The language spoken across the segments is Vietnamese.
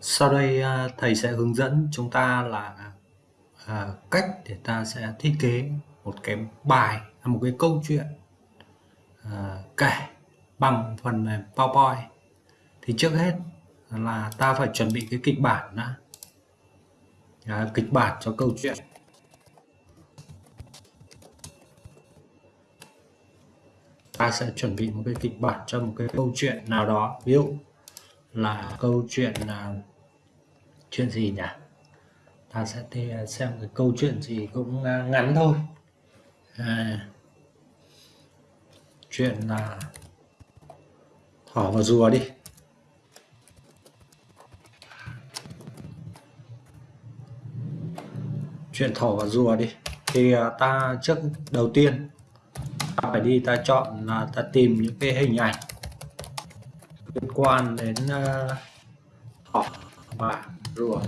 Sau đây à, thầy sẽ hướng dẫn chúng ta là à, cách để ta sẽ thiết kế một cái bài, một cái câu chuyện à, kể bằng phần mềm PowerPoint. Thì trước hết là ta phải chuẩn bị cái kịch bản đã. À, kịch bản cho câu chuyện. Ta sẽ chuẩn bị một cái kịch bản cho một cái câu chuyện nào đó. Ví dụ là câu chuyện là chuyện gì nhỉ? Ta sẽ à, xem cái câu chuyện gì cũng à, ngắn thôi. À, chuyện là thỏ và rùa đi. Chuyện thỏ và rùa đi. Thì à, ta trước đầu tiên ta phải đi ta chọn là ta tìm những cái hình ảnh liên quan đến uh, thỏ và rùa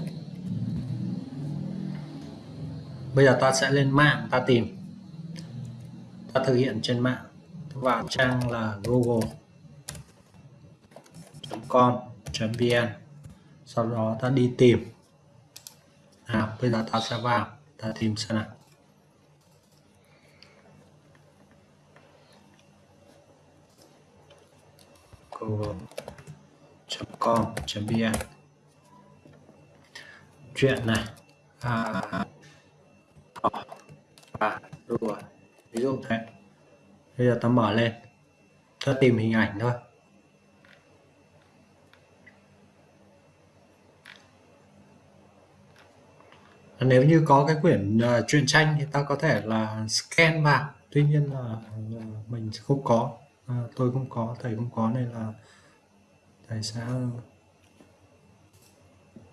bây giờ ta sẽ lên mạng ta tìm. Ta thực hiện trên mạng. Vào trang là google.com.vn sau đó ta đi tìm. Nào, bây giờ ta sẽ vào. Ta tìm xem nào. Google.com.vn chuyện này. À, à rồi. Ví dụ. Thế bây giờ ta mở lên. Ta tìm hình ảnh thôi. Nếu như có cái quyển uh, truyện tranh thì ta có thể là scan vào. Tuy nhiên là uh, mình không có. Uh, tôi không có thầy không có nên là thầy sẽ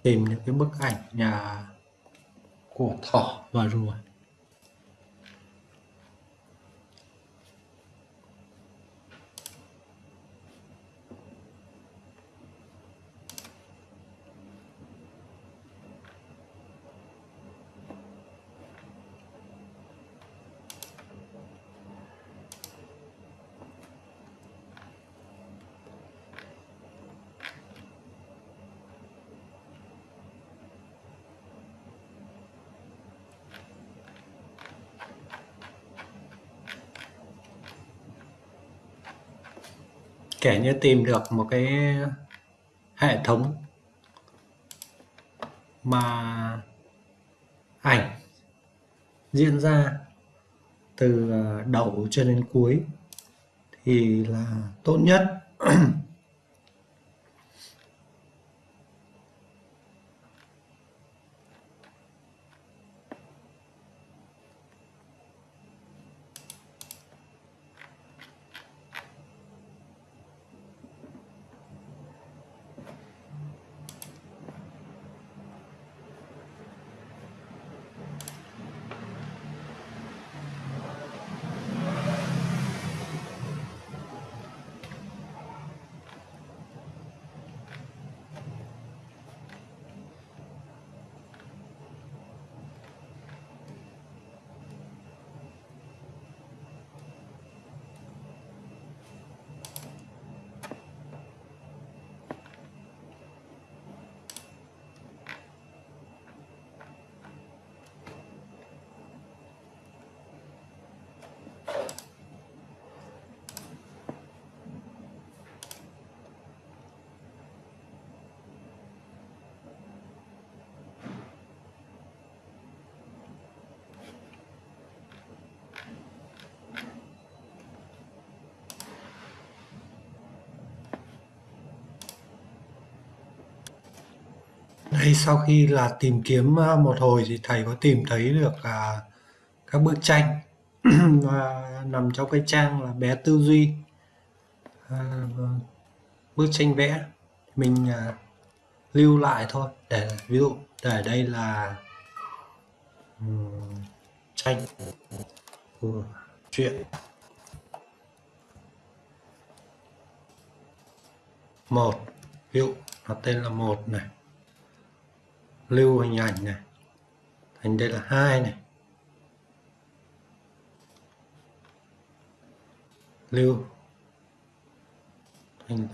tìm những cái bức ảnh nhà của thỏ và rùa. Kể như tìm được một cái hệ thống mà ảnh diễn ra từ đầu cho đến cuối thì là tốt nhất. Đây sau khi là tìm kiếm ờ, một hồi thì thầy có tìm thấy được à, các bức tranh và nằm trong cái trang là bé tư duy. À, bức tranh vẽ mình à, lưu lại thôi. Để ví dụ để đây là um, tranh của chuyện một. Ví dụ nó tên là một này lưu hình ảnh này. Thành đây là hai này. Lưu. Thành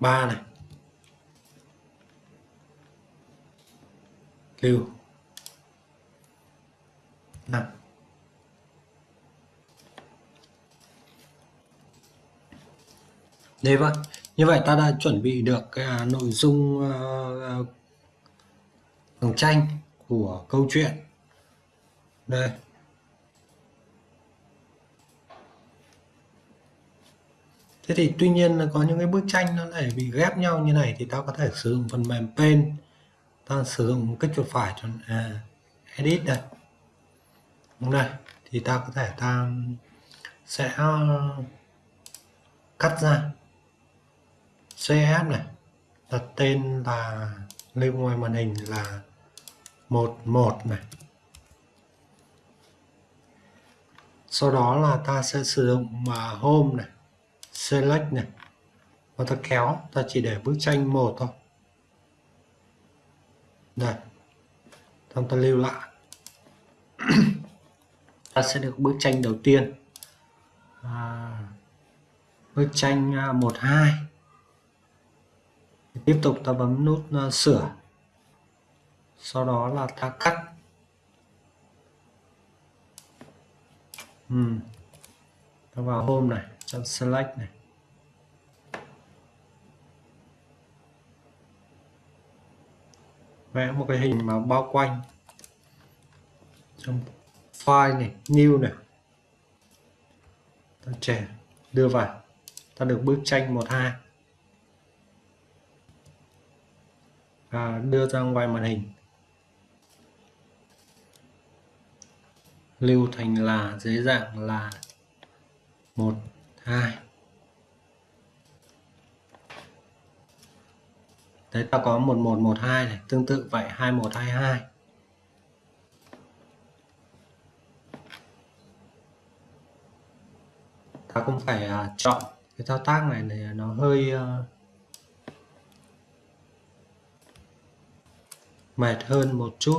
ba này. Lưu. Năm. Đấy vậy. Vâng. Như vậy ta đã chuẩn bị được cái à, nội dung uh, dòng tranh của câu chuyện. Đây. Thế thì tuy nhiên là có những cái bức tranh nó lại bị ghép nhau như này thì ta có thể sử dụng phần mềm pen. Ta sử dụng kích chuột phải cho à, edit đây. Đúng đây. Thì ta có thể ta sẽ ờ, cắt ra cf này đặt tên là lên ngoài màn hình là 11 này. Sau đó là ta sẽ sử dụng mà home này select này. Và ta kéo ta chỉ để bức tranh một thôi. Đây. Xong ta lưu lại. Ta sẽ được bức tranh đầu tiên. À, bức tranh à, 12 tiếp tục ta bấm nút uh, sửa sau đó là ta cắt. Uhm. ta vào hôm này, chọn select này. Vẽ một cái hình mà bao quanh. Trong file này, new này. Ta trẻ đưa vào. Ta được bức tranh 12 và đưa ra ngoài màn hình. Lưu thành là dưới dạng là một hai. Đấy ta có một một một hai này tương tự vậy hai một hai hai. Ta cũng phải uh, chọn cái thao tác này này nó hơi uh, mệt hơn một chút.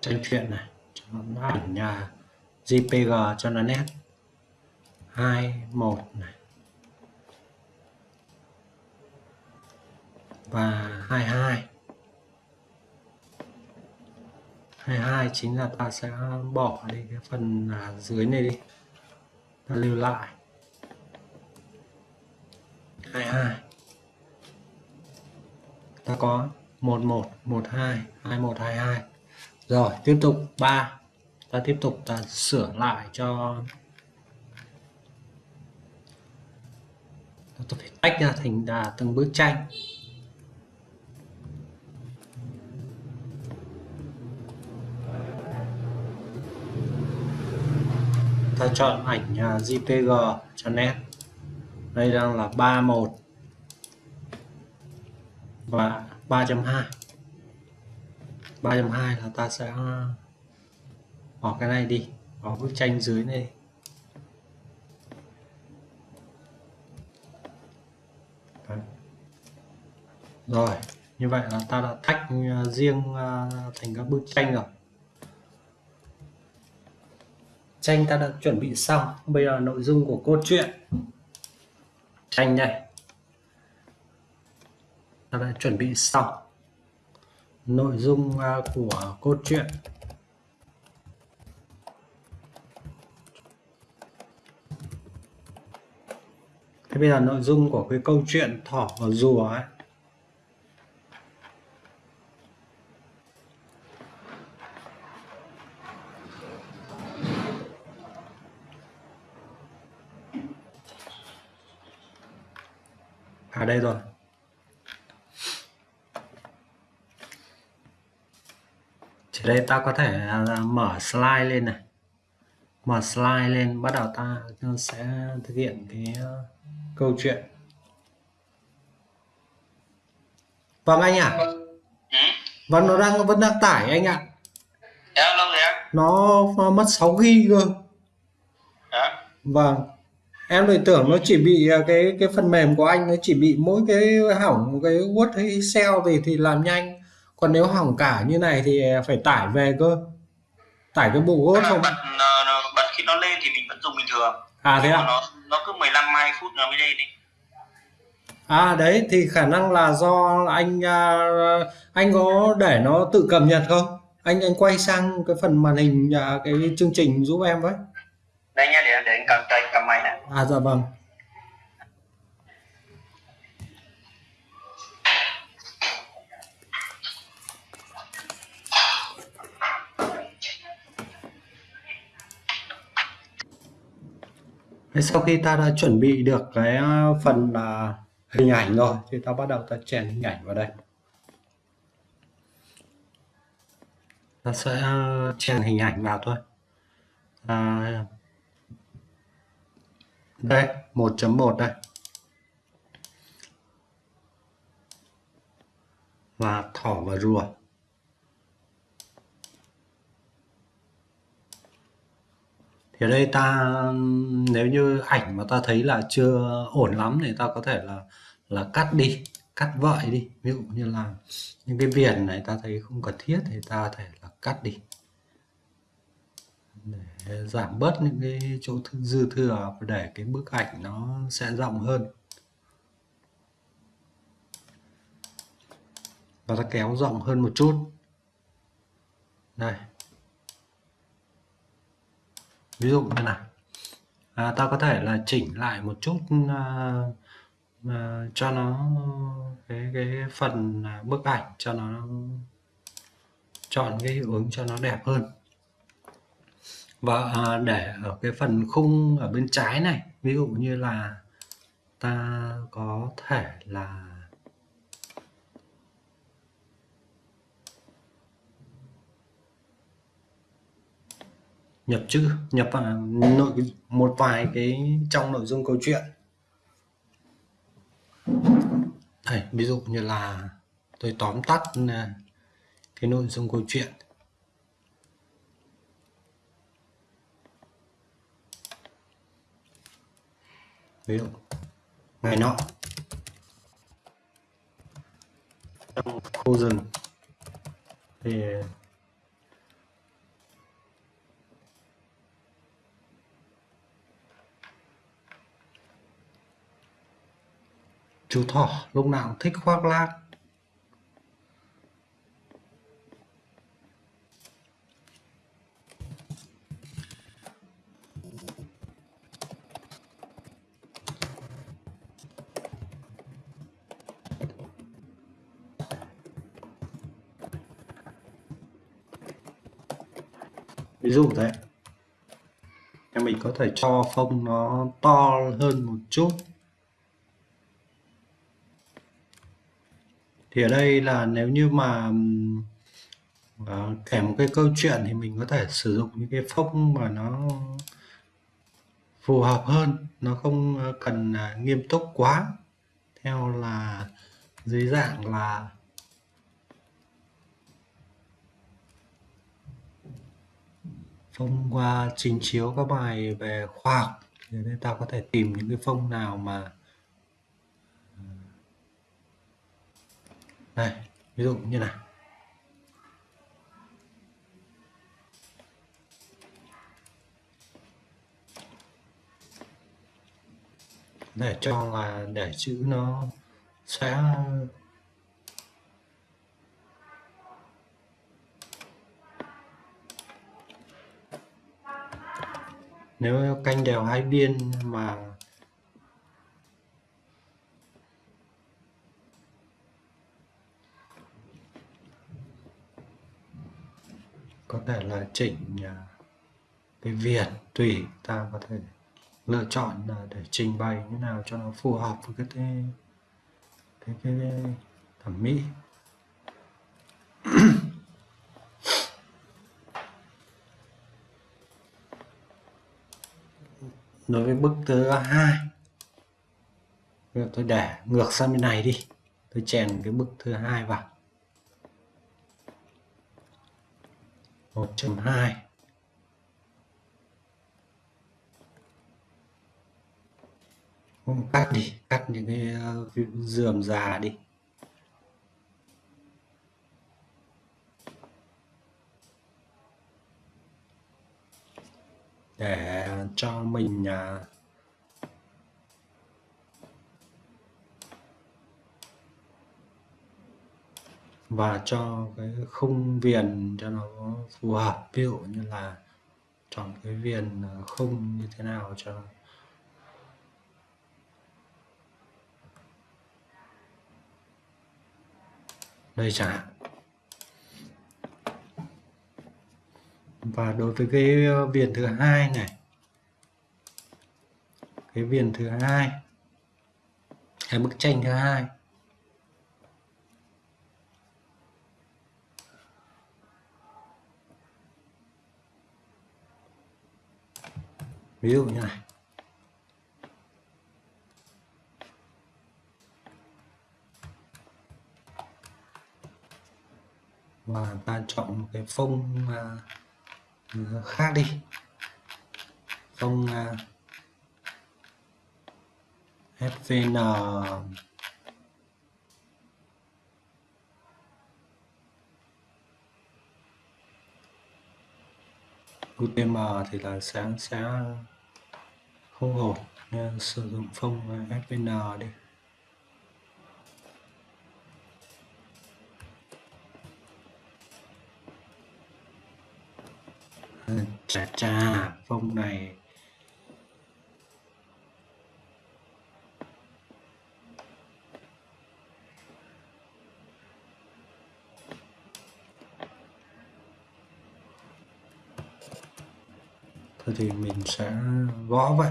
Tranh chuyện này. Cho nó ảnh nhà. JPG cho nó nét. 21 này. Và 22 22 chính là ta sẽ bỏ đi cái phần à, dưới này đi. Ta lưu lại. 22 ta có 11 12 21 22 rồi, tiếp tục. 3 ta tiếp tục, ta sửa lại cho ta phải tách ra thành đà từng bức tranh. Ta chọn ảnh à, JPG cho nét. Đây đang là 31 và 3.2 3.2 là ta sẽ, bỏ cái này đi, bỏ bức tranh dưới này. Đấy. rồi, như vậy là ta đã tách à, riêng à, thành các bức tranh rồi. Tranh ta đã chuẩn bị xong. Bây giờ nội dung của cốt truyện. tranh này ta đã chuẩn bị xong nội dung à, của câu chuyện Thế bây giờ nội dung của cái câu chuyện thỏ và rùa ấy. À đây rồi. Thì đây ta có thể mở slide lên này. Mở slide lên bắt đầu ta sẽ thực hiện cái ờ, câu chuyện. Vâng anh ạ. À? vâng nó đang vẫn đang tải anh ạ. À. nó mất 6 gb cơ. À. vâng. Em lại tưởng nó chỉ bị à, cái cái phần mềm của anh nó chỉ bị mỗi cái hỏng cái Word hay Excel thì thì làm nhanh còn nếu hỏng cả như này thì phải tải về cơ. Tải cái bộ Word không? bật, bật khi nó lên thì mình vẫn dùng bình thường. À thế à nó nó cứ 15 20 phút nó mới lên đi. À đấy thì khả năng là do anh à, anh có để nó tự cập nhật không? Anh anh quay sang cái phần màn hình à, cái chương trình giúp em với. Đây nha để để anh cầm tay cầm máy này. À dạ vâng Thế sau khi ta đã chuẩn bị được cái ờ, phần là hình ảnh rồi thì ta bắt đầu ta chèn hình ảnh vào đây. Ta sẽ ờ, chèn hình ảnh vào thôi. À, đây 1.1 đây. Và thỏ và rùa. Thì ở đây ta, nếu như ảnh mà ta thấy là chưa ổn lắm thì ta có thể là là cắt đi, cắt vợi đi. Ví dụ như là những cái viền này ta thấy không cần thiết thì ta có thể là cắt đi. Để giảm bớt những cái chỗ dư thừa và để cái bức ảnh nó sẽ rộng hơn. Và ta kéo rộng hơn một chút. Đây ví dụ như này à, ta có thể là chỉnh lại một chút à, à, cho nó cái cái phần à, bức ảnh cho nó chọn cái hiệu ứng cho nó đẹp hơn. Và à, để ở cái phần khung ở bên trái này ví dụ như là ta có thể là nhập chữ, nhập vào nội, một vài cái trong nội dung câu chuyện. Đây, ví dụ như là tôi tóm tắt à, cái nội dung câu chuyện. Ví dụ, ngày nọ. Trong khu rừng, thì chú thỏ, lúc nào cũng thích khoác lác. Ví dụ thế. Em mình có thể cho phông nó to hơn một chút. Thì ở đây là nếu như mà à, kể một cái câu chuyện thì mình có thể sử dụng những cái phông mà nó phù hợp hơn nó không ờ, cần à, nghiêm túc quá. Theo là dưới dạng là phông qua trình chiếu các bài về khoa học. Thì đây ta có thể tìm những cái phông nào mà đây ví dụ như này để cho là để chữ nó sẽ nếu canh đều hai biên mà có thể là chỉnh à, cái viền tùy ta có thể lựa chọn à, để trình bày như nào cho nó phù hợp với cái cái cái, cái, cái thẩm mỹ. Đối với bức thứ hai bây giờ tôi để ngược sang bên này đi. Tôi chèn cái bức thứ hai vào. 1.2 không cắt đi cắt những cái dườm già đi. Để cho mình à, và cho cái khung viền cho nó phù hợp. Ví dụ như là chọn cái viền à, khung như thế nào cho đây chẳng hạn. Và đối với cái à, viền thứ hai này, cái viền thứ hai, cái bức tranh thứ hai ví dụ như này và ta chọn một cái phông uh, khác đi. Phông uh, UTM thì là sáng sẽ không ổn. Nên sử dụng phông SVN đi. Chà chà, phông này thôi thì mình sẽ gõ vậy.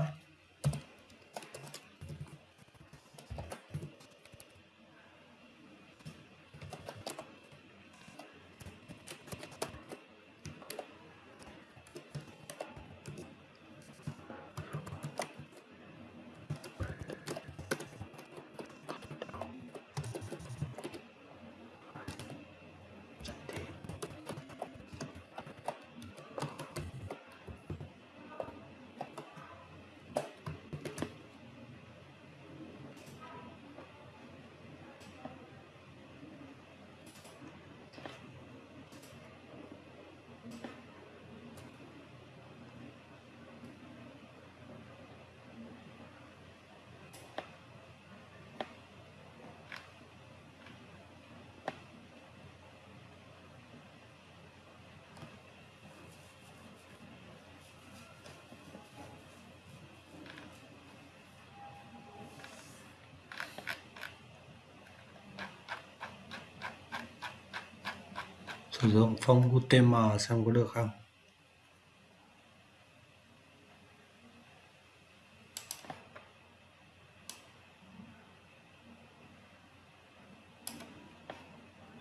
Sử dụng phông UTM xem có được không?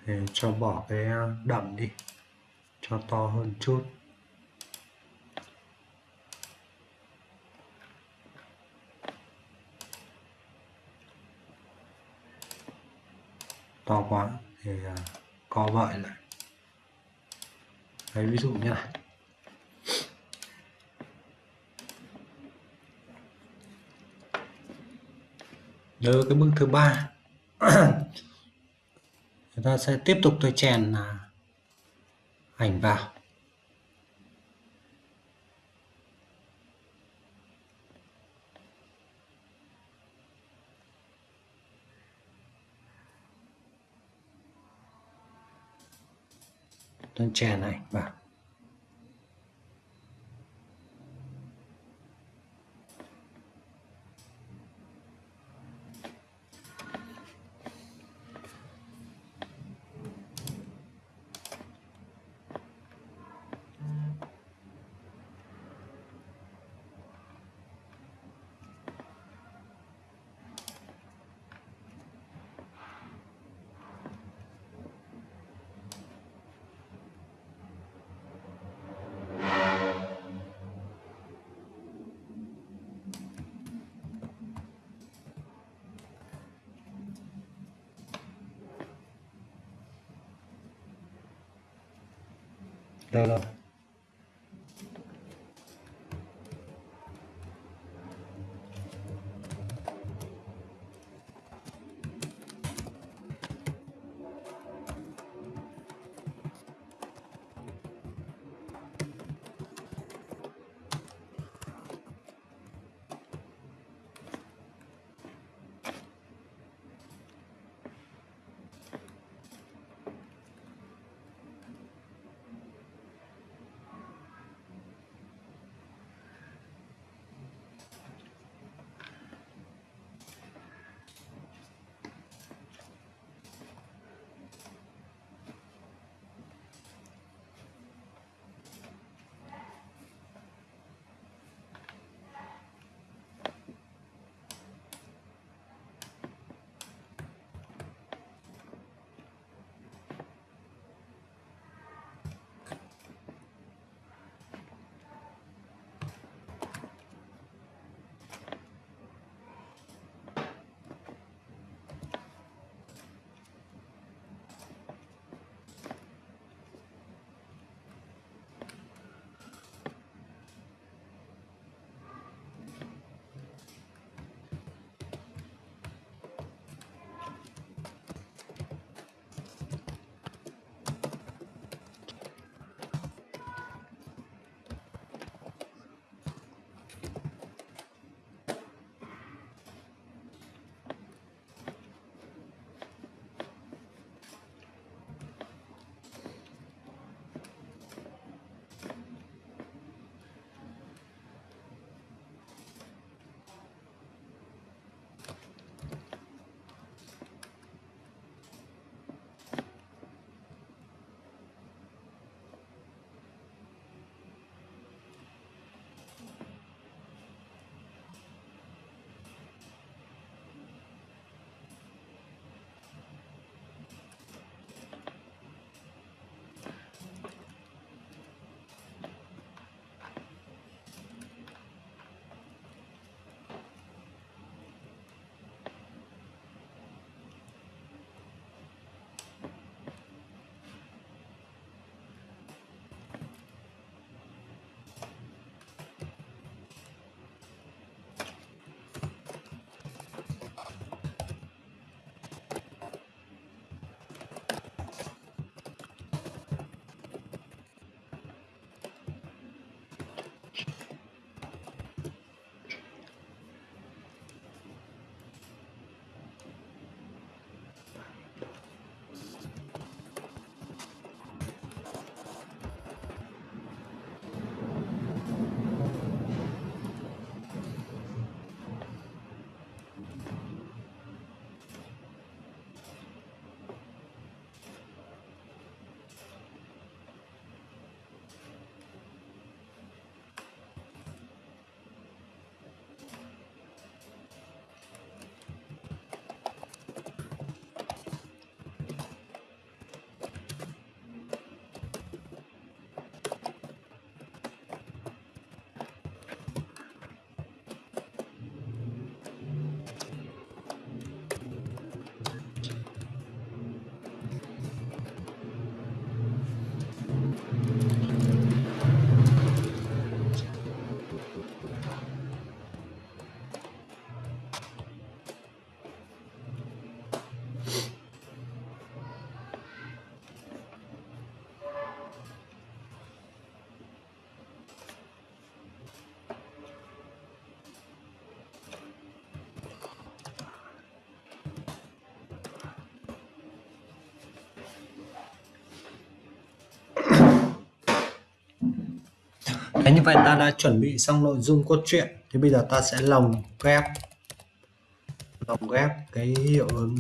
Để cho bỏ cái đậm đi, cho to hơn chút. To quá thì à, co vậy lại. Đấy, ví dụ như này. Nhớ cái bước thứ ba. Chúng ta sẽ tiếp tục tôi chèn à, ảnh vào. Tôi chèn ảnh vào. Được rồi Đấy, như vậy ta đã chuẩn bị xong nội dung cốt truyện thì bây giờ ta sẽ lồng ghép lồng ghép cái hiệu ứng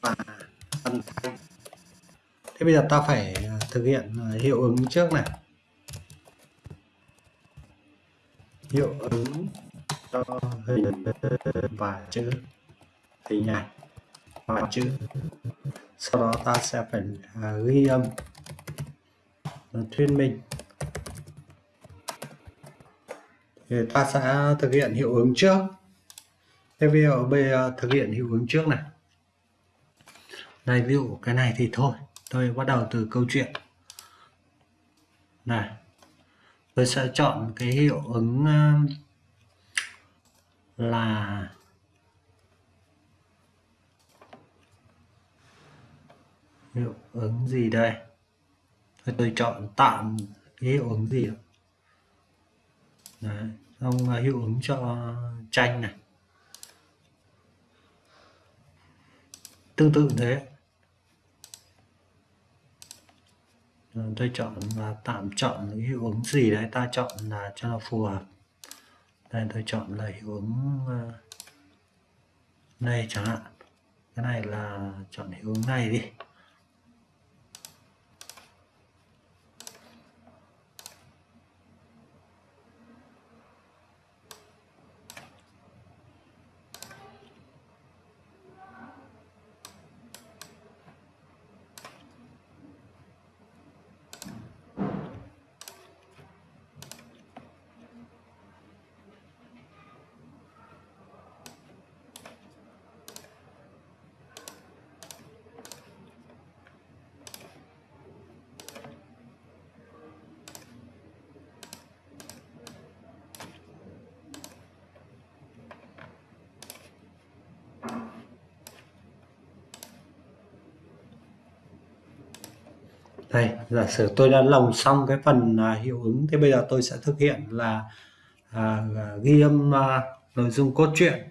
và âm thanh. Thế bây giờ ta phải à, thực hiện à, hiệu ứng trước này. Hiệu ứng cho hình và chữ hình ảnh và chữ. Sau đó ta sẽ phải à, ghi âm. Thuyết minh. Thì ta sẽ thực hiện hiệu ứng trước. Thế bây giờ bây giờ thực hiện hiệu ứng trước này. Đây ví dụ cái này thì thôi tôi bắt đầu từ câu chuyện. Này tôi sẽ chọn cái hiệu ứng ờ, là hiệu ứng gì đây? Tôi, tôi chọn tạm cái hiệu ứng gì Đấy, ông à, hiệu ứng cho tranh này. Tương tự thế. Rồi tôi chọn là tạm chọn cái hiệu ứng gì đấy ta chọn là cho nó phù hợp. Đây tôi chọn là hiệu ứng à, này chẳng hạn. Cái này là chọn hiệu ứng này đi đây giả sử tôi đã lồng xong cái phần à, hiệu ứng thì bây giờ tôi sẽ thực hiện là à, ghi âm à, nội dung cốt truyện.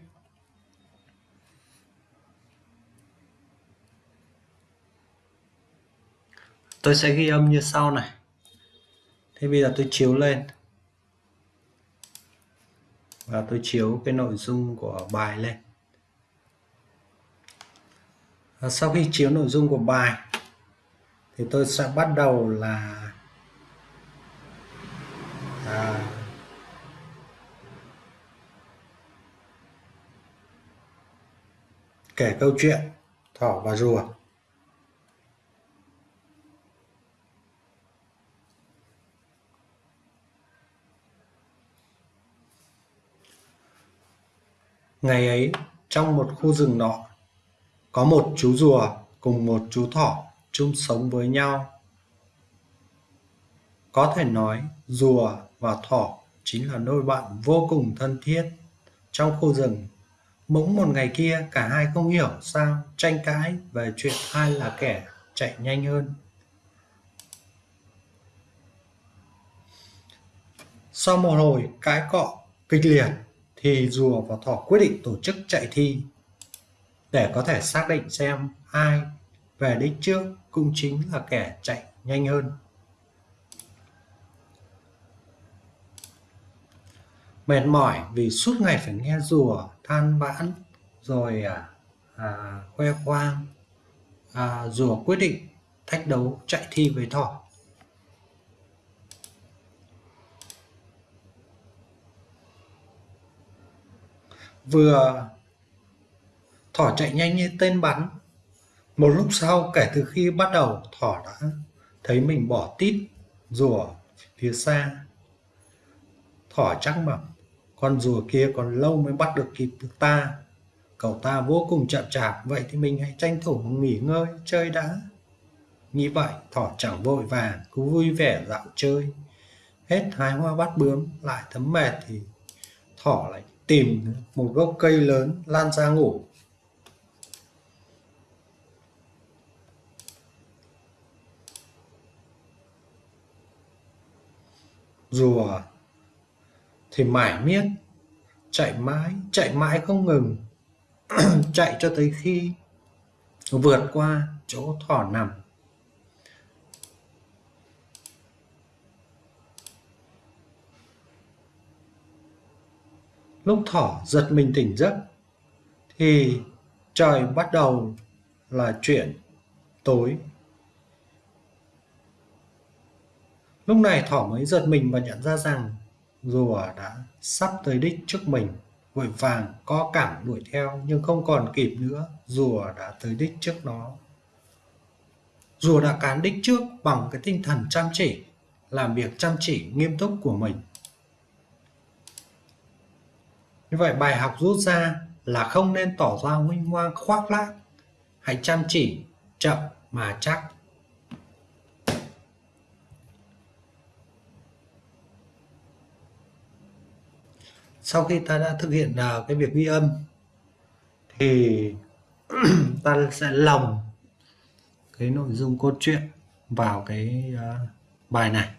Tôi sẽ ghi âm như sau này. Thế bây giờ tôi chiếu lên. Và tôi chiếu cái nội dung của bài lên. Và sau khi chiếu nội dung của bài thì tôi sẽ bắt đầu là à, kể câu chuyện thỏ và rùa. Ngày ấy trong một khu rừng nọ có một chú rùa cùng một chú thỏ chung sống với nhau. Có thể nói, rùa và thỏ chính là đôi bạn vô cùng thân thiết. Trong khu rừng, bỗng một ngày kia cả hai không hiểu sao tranh cãi về chuyện ai là kẻ chạy nhanh hơn. Sau một hồi cãi cọ kịch liệt thì rùa và thỏ quyết định tổ chức chạy thi. Để có thể xác định xem ai về đích trước cũng chính là kẻ chạy nhanh hơn. Mệt mỏi vì suốt ngày phải nghe rùa than vãn rồi à, à, khoe khoang. À, rùa quyết định thách đấu chạy thi với thỏ. Vừa thỏ chạy nhanh như tên bắn một lúc sau, kể từ khi bắt đầu thỏ đã thấy mình bỏ tít rùa phía xa. Thỏ chắc mập con rùa kia còn lâu mới bắt được kịp được ta. Cậu ta vô cùng chậm chạp, vậy thì mình hãy tranh thủ nghỉ ngơi, chơi đã. Nghĩ vậy, thỏ chẳng vội vàng, cứ vui vẻ dạo chơi. Hết hái hoa bắt bướm, lại thấm mệt thì thỏ lại tìm một gốc cây lớn, lan ra ngủ. rùa. Thì mải miết, chạy mãi chạy mãi không ngừng. Chạy cho tới khi vượt qua chỗ thỏ nằm. Lúc thỏ giật mình tỉnh giấc, thì trời bắt đầu là chuyển tối. Lúc này thỏ mới giật mình và nhận ra rằng rùa đã sắp tới đích trước mình. Vội vàng co cẳng đuổi theo, nhưng không còn kịp nữa, rùa đã tới đích trước nó. Rùa đã cán đích trước bằng cái tinh thần chăm chỉ, làm việc chăm chỉ nghiêm túc của mình. Như vậy bài học rút ra là không nên tỏ ra huynh hoang khoác lác hãy chăm chỉ, chậm mà chắc. Sau khi ta đã thực hiện uh, cái việc ghi âm thì ta sẽ lồng cái nội dung cốt truyện vào cái uh, bài này.